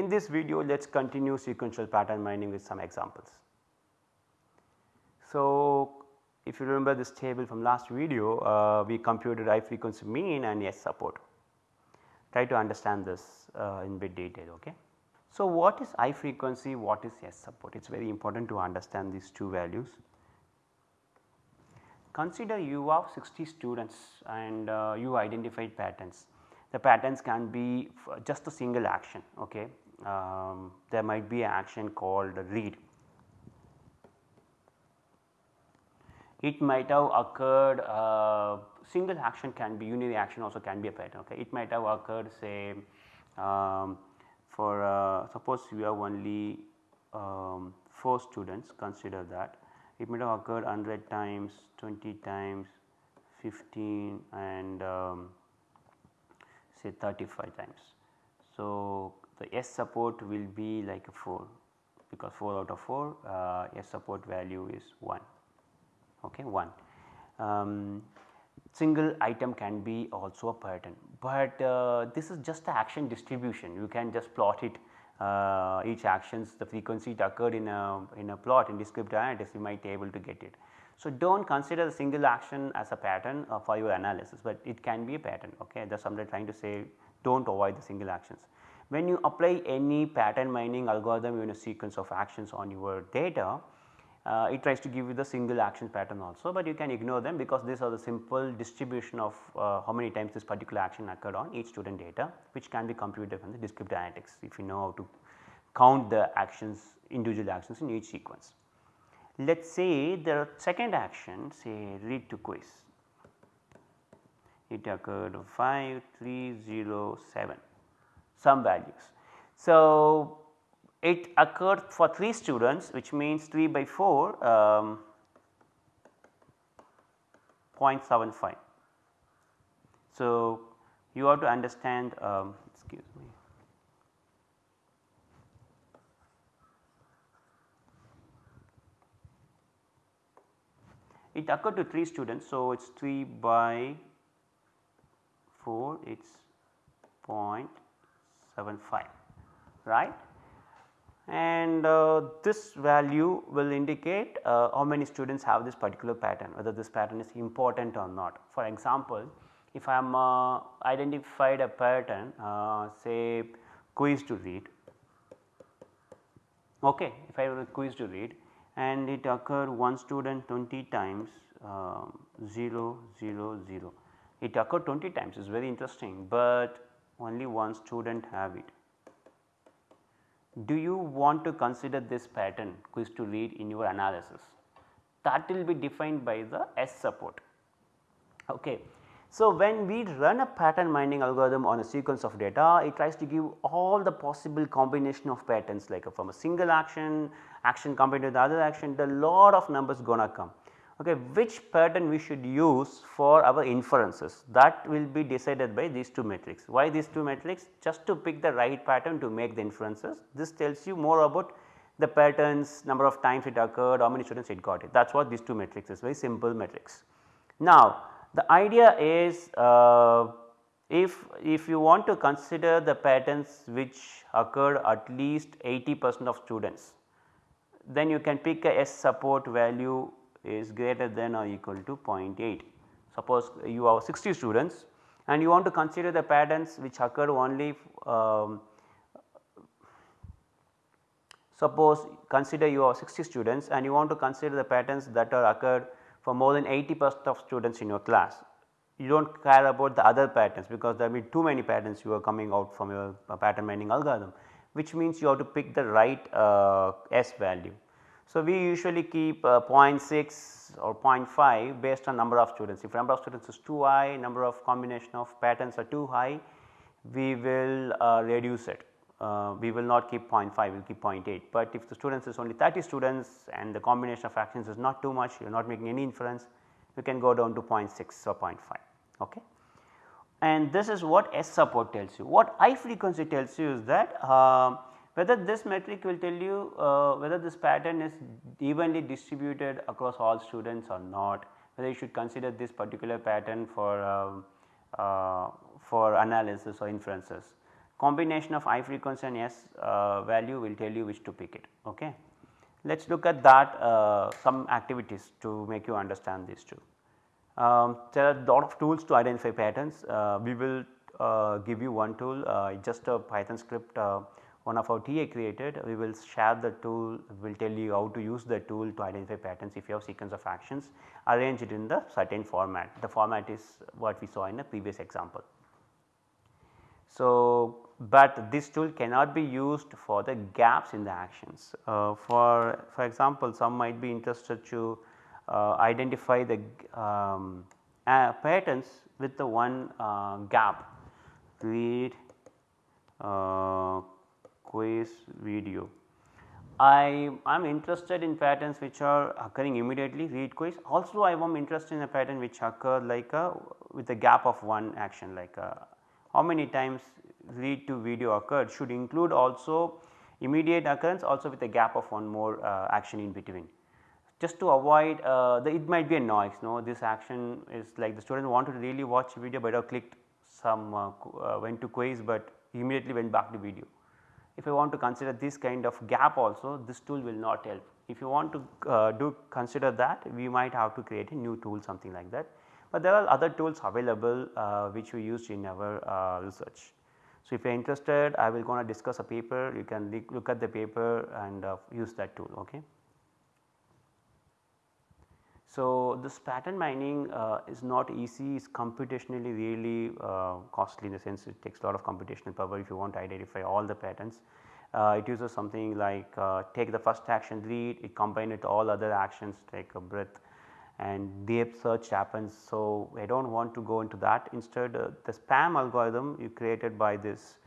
In this video let us continue sequential pattern mining with some examples. So, if you remember this table from last video uh, we computed I frequency mean and S support. Try to understand this uh, in bit detail. Okay. So, what is I frequency what is S support it is very important to understand these two values. Consider you have 60 students and uh, you identified patterns. The patterns can be just a single action okay. Um, there might be an action called read. It might have occurred uh, single action can be unary action also can be a pattern okay. It might have occurred say um, for uh, suppose you have only um, 4 students consider that it might have occurred 100 times, 20 times, 15 and um, say 35 times. So, the S support will be like a 4 because 4 out of 4 uh, S support value is 1 okay 1. Um, single item can be also a pattern, but uh, this is just the action distribution you can just plot it uh, each actions the frequency it occurred in a in a plot in descriptive analytics you might be able to get it. So, do not consider the single action as a pattern uh, for your analysis, but it can be a pattern ok that is what I am trying to say do not avoid the single actions. When you apply any pattern mining algorithm in a sequence of actions on your data uh, it tries to give you the single action pattern also, but you can ignore them because these are the simple distribution of uh, how many times this particular action occurred on each student data which can be computed from the descriptive analytics if you know how to count the actions individual actions in each sequence. Let us say the second action say read to quiz it occurred 5 3 0 7 some values. So, it occurred for 3 students which means 3 by 4 um, 0.75. So, you have to understand um, excuse me. It occurred to 3 students. So, it is 3 by 4 it is 0.75 right and uh, this value will indicate uh, how many students have this particular pattern whether this pattern is important or not. For example, if I am uh, identified a pattern uh, say quiz to read okay if I have a quiz to read and it occurred one student 20 times um, 0 0 0 it occurred 20 times is very interesting, but only one student have it do you want to consider this pattern quiz to read in your analysis that will be defined by the S support. Okay. So, when we run a pattern mining algorithm on a sequence of data it tries to give all the possible combination of patterns like a, from a single action, action combined with the other action the lot of numbers gonna come okay, which pattern we should use for our inferences that will be decided by these two metrics. Why these two metrics? Just to pick the right pattern to make the inferences. This tells you more about the patterns, number of times it occurred, how many students it got it. That is what these two metrics is very simple metrics. Now the idea is uh, if, if you want to consider the patterns which occurred at least 80 percent of students, then you can pick a S support value is greater than or equal to 0.8. Suppose you have 60 students and you want to consider the patterns which occur only um, suppose consider you have 60 students and you want to consider the patterns that are occurred for more than 80 percent of students in your class. You do not care about the other patterns because there will be too many patterns you are coming out from your pattern mining algorithm which means you have to pick the right uh, S value. So, we usually keep uh, 0.6 or 0.5 based on number of students. If number of students is too high, number of combination of patterns are too high, we will uh, reduce it. Uh, we will not keep 0.5, we will keep 0.8. But if the students is only 30 students and the combination of actions is not too much, you are not making any inference, you can go down to 0.6 or 0.5. Okay. And this is what S support tells you. What I frequency tells you is that uh, whether this metric will tell you uh, whether this pattern is evenly distributed across all students or not, whether you should consider this particular pattern for, um, uh, for analysis or inferences. combination of I frequency and S uh, value will tell you which to pick it. Okay. Let us look at that uh, some activities to make you understand these two. Um, there are a lot of tools to identify patterns. Uh, we will uh, give you one tool uh, just a Python script uh, one of our TA created. We will share the tool, we will tell you how to use the tool to identify patterns if you have sequence of actions arranged in the certain format. The format is what we saw in the previous example. So, but this tool cannot be used for the gaps in the actions. Uh, for, for example, some might be interested to uh, identify the um, uh, patterns with the one uh, gap read uh, quiz video. I am interested in patterns which are occurring immediately read quiz also I am interested in a pattern which occur like a with a gap of one action like a, how many times read to video occurred should include also immediate occurrence also with a gap of one more uh, action in between. Just to avoid uh, the it might be a noise no this action is like the student wanted to really watch video but have clicked some uh, uh, went to quiz but immediately went back to video. If you want to consider this kind of gap also this tool will not help. If you want to uh, do consider that we might have to create a new tool something like that but there are other tools available uh, which we used in our uh, research. So, if you are interested I will going to discuss a paper you can look at the paper and uh, use that tool. Okay. So, this pattern mining uh, is not easy it is computationally really uh, costly in the sense it takes a lot of computational power if you want to identify all the patterns. Uh, it uses something like take the first action read it combine it all other actions take a breadth and depth search happens. So, I do not want to go into that instead uh, the SPAM algorithm you created by this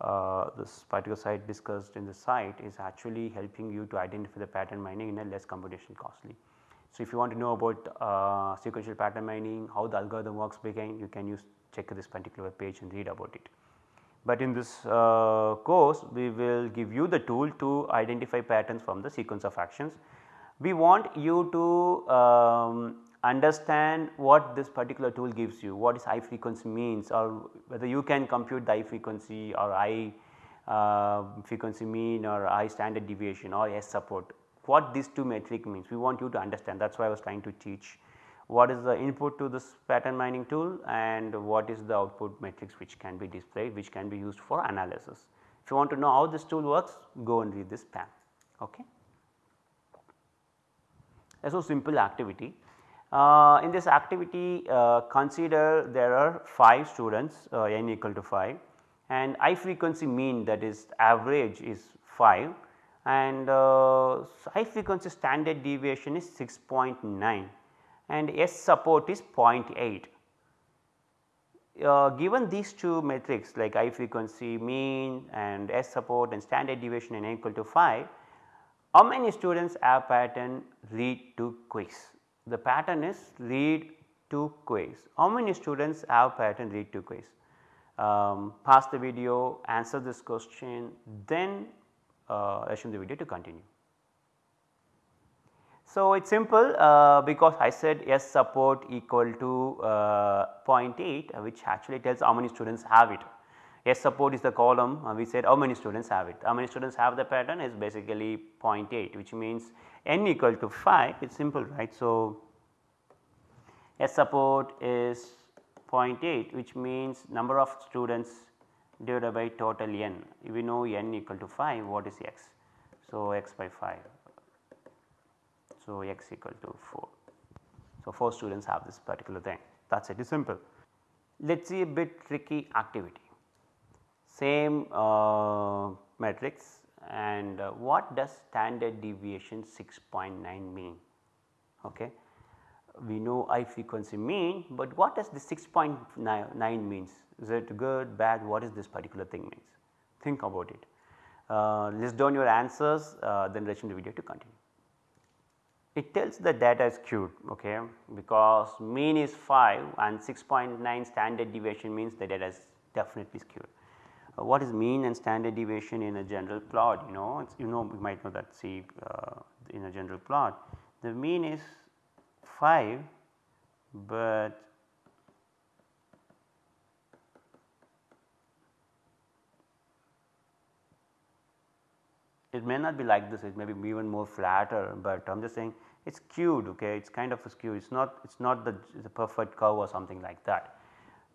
uh, this particular site discussed in the site is actually helping you to identify the pattern mining in a less computation costly. So, if you want to know about uh, sequential pattern mining how the algorithm works behind you can use check this particular page and read about it. But in this uh, course we will give you the tool to identify patterns from the sequence of actions we want you to um, understand what this particular tool gives you, what is I frequency means or whether you can compute the I frequency or I uh, frequency mean or I standard deviation or S support, what these two metric means we want you to understand that is why I was trying to teach what is the input to this pattern mining tool and what is the output matrix which can be displayed which can be used for analysis. If you want to know how this tool works go and read this PAM. Okay. So, simple activity. Uh, in this activity uh, consider there are 5 students uh, n equal to 5 and I frequency mean that is average is 5 and uh, I frequency standard deviation is 6.9 and S support is 0.8. Uh, given these two metrics like I frequency mean and S support and standard deviation n equal to 5 how many students have pattern read to quiz? The pattern is read to quiz. How many students have pattern read to quiz? Um, pause the video, answer this question, then uh, assume the video to continue. So, it is simple uh, because I said S support equal to uh, 0.8 which actually tells how many students have it. S support is the column uh, we said how many students have it, how many students have the pattern is basically 0.8 which means n equal to 5 it is simple right. So, S support is 0.8 which means number of students divided by total n we know n equal to 5 what is x. So, x by 5 so x equal to 4. So, 4 students have this particular thing that is it is simple. Let us see a bit tricky activity same uh, matrix and uh, what does standard deviation 6.9 mean. Okay. We know I frequency mean, but what does the 6.9 means? Is it good, bad, what is this particular thing means? Think about it. Uh, list down your answers uh, then resume the video to continue. It tells the data is skewed okay, because mean is 5 and 6.9 standard deviation means the data is definitely skewed. Uh, what is mean and standard deviation in a general plot you know you know we might know that see uh, in a general plot the mean is 5 but it may not be like this it may be even more flatter, but I am just saying it is skewed okay it is kind of skewed it is not it is not the, the perfect curve or something like that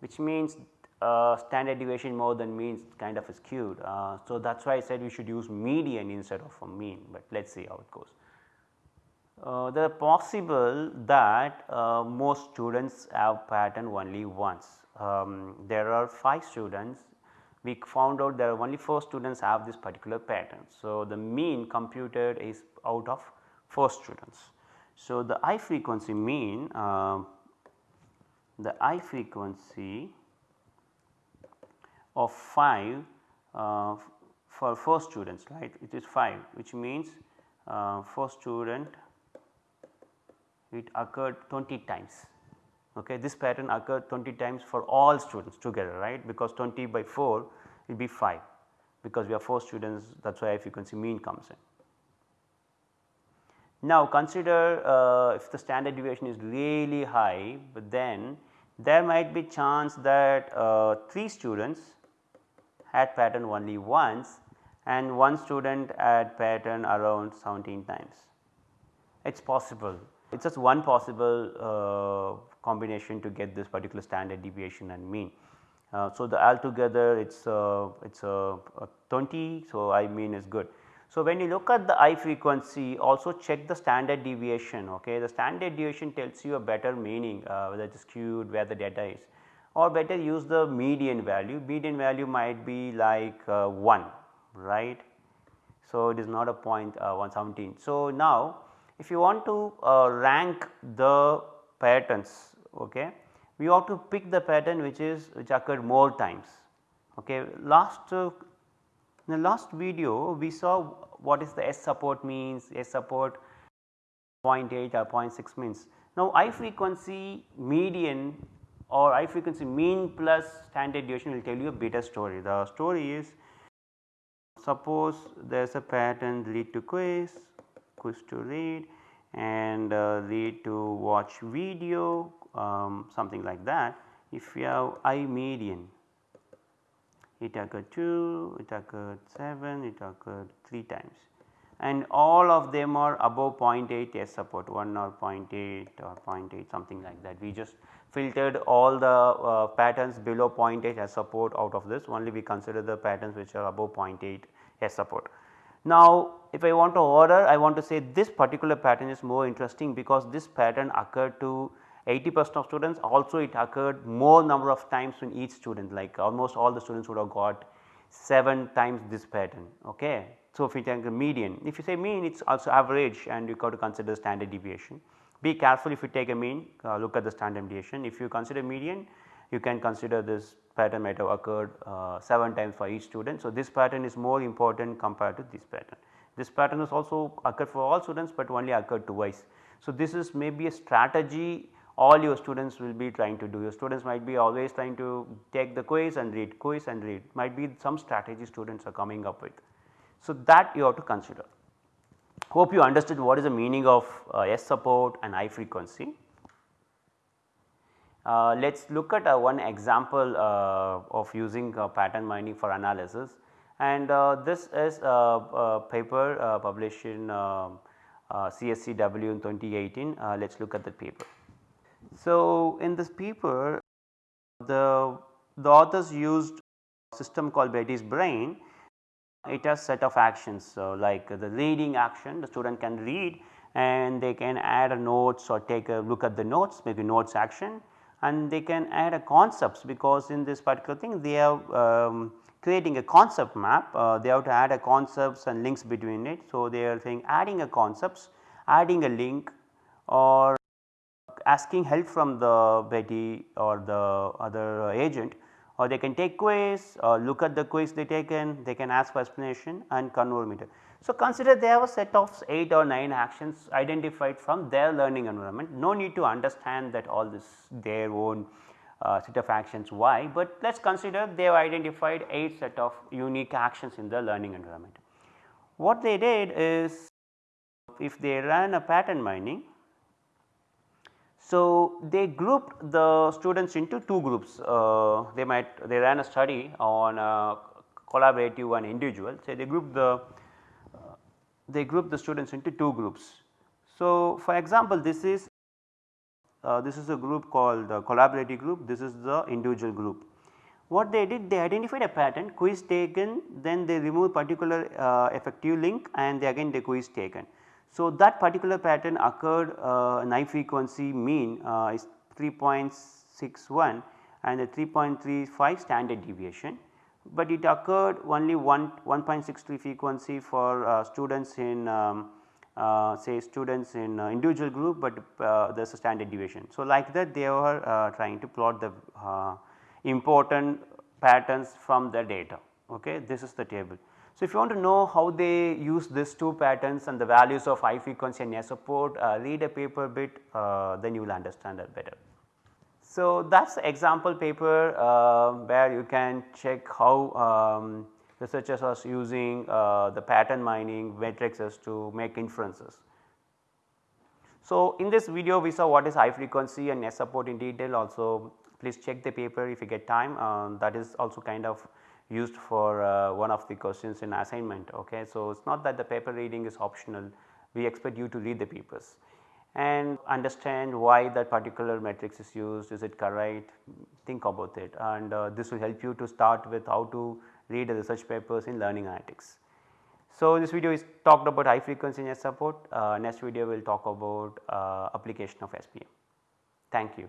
which means uh, standard deviation more than means kind of skewed. Uh, so, that is why I said we should use median instead of a mean, but let us see how it goes. Uh, there are possible that uh, most students have pattern only once. Um, there are 5 students we found out there are only 4 students have this particular pattern. So, the mean computed is out of 4 students. So, the I frequency mean uh, the I frequency of 5 uh, for 4 students right it is 5 which means uh, for student it occurred 20 times okay this pattern occurred 20 times for all students together right because 20 by 4 will be 5 because we have 4 students that is why frequency mean comes in. Now consider uh, if the standard deviation is really high, but then there might be chance that uh, 3 students had pattern only once and one student had pattern around 17 times. It is possible, it is just one possible uh, combination to get this particular standard deviation and mean. Uh, so, the altogether it is uh, it is uh, 20, so I mean is good. So, when you look at the I frequency also check the standard deviation ok. The standard deviation tells you a better meaning uh, whether it is skewed where the data is or better use the median value, median value might be like uh, 1 right. So, it is not a point uh, 117. So, now if you want to uh, rank the patterns okay, we ought to pick the pattern which is which occurred more times. Okay. Last uh, in the last video we saw what is the S support means, S support 0.8 or 0.6 means. Now I frequency median or I frequency mean plus standard deviation will tell you a better story. The story is suppose there is a pattern read to quiz, quiz to read and uh, read to watch video um, something like that. If you have I median it occurred 2, it occurred 7, it occurred 3 times and all of them are above 0.8 S support 1 or 0.8 or 0.8 something like that. We just filtered all the uh, patterns below 0.8 S support out of this only we consider the patterns which are above 0.8 S support. Now if I want to order I want to say this particular pattern is more interesting because this pattern occurred to 80 percent of students also it occurred more number of times in each student like almost all the students would have got 7 times this pattern. Okay. So, if you take the median if you say mean it is also average and you got to consider standard deviation. Be careful if you take a mean uh, look at the standard deviation if you consider median you can consider this pattern might have occurred uh, 7 times for each student. So, this pattern is more important compared to this pattern. This pattern is also occurred for all students, but only occurred twice. So, this is maybe a strategy all your students will be trying to do. Your students might be always trying to take the quiz and read, quiz and read might be some strategy students are coming up with. So, that you have to consider. Hope you understood what is the meaning of uh, S support and I frequency. Uh, let us look at uh, one example uh, of using uh, pattern mining for analysis and uh, this is a, paper published in CSCW in 2018. let us look at the paper. So, in this paper the, the authors used a system called Betty's brain. It has set of actions so like the reading action the student can read and they can add a notes or take a look at the notes maybe notes action and they can add a concepts because in this particular thing they are um, creating a concept map uh, they have to add a concepts and links between it. So, they are saying adding a concepts adding a link or asking help from the Betty or the other agent or they can take quiz or look at the quiz they taken they can ask for explanation and convert it. So, consider they have a set of 8 or 9 actions identified from their learning environment no need to understand that all this their own uh, set of actions why, but let us consider they have identified 8 set of unique actions in the learning environment. What they did is if they ran a pattern mining so, they grouped the students into two groups uh, they might they ran a study on uh, collaborative and individual. So, they grouped the they group the students into two groups. So, for example, this is uh, this is a group called the collaborative group, this is the individual group. What they did they identified a pattern quiz taken then they remove particular uh, effective link and they again the quiz taken. So, that particular pattern occurred uh, frequency mean uh, is 3.61 and the 3.35 standard deviation, but it occurred only 1 1.63 frequency for uh, students in um, uh, say students in uh, individual group, but uh, there is a standard deviation. So, like that they were uh, trying to plot the important patterns from the data ok this is the table. So, if you want to know how they use these two patterns and the values of I frequency and near support uh, read a paper bit uh, then you will understand that better. So, that is the example paper uh, where you can check how um, researchers are using uh, the pattern mining matrices to make inferences. So, in this video we saw what is I frequency and near support in detail also please check the paper if you get time uh, that is also kind of used for uh, one of the questions in assignment. Okay. So, it is not that the paper reading is optional we expect you to read the papers and understand why that particular matrix is used is it correct think about it and uh, this will help you to start with how to read the research papers in learning analytics. So, this video is talked about I frequency near support uh, next video will talk about uh, application of SPM. Thank you.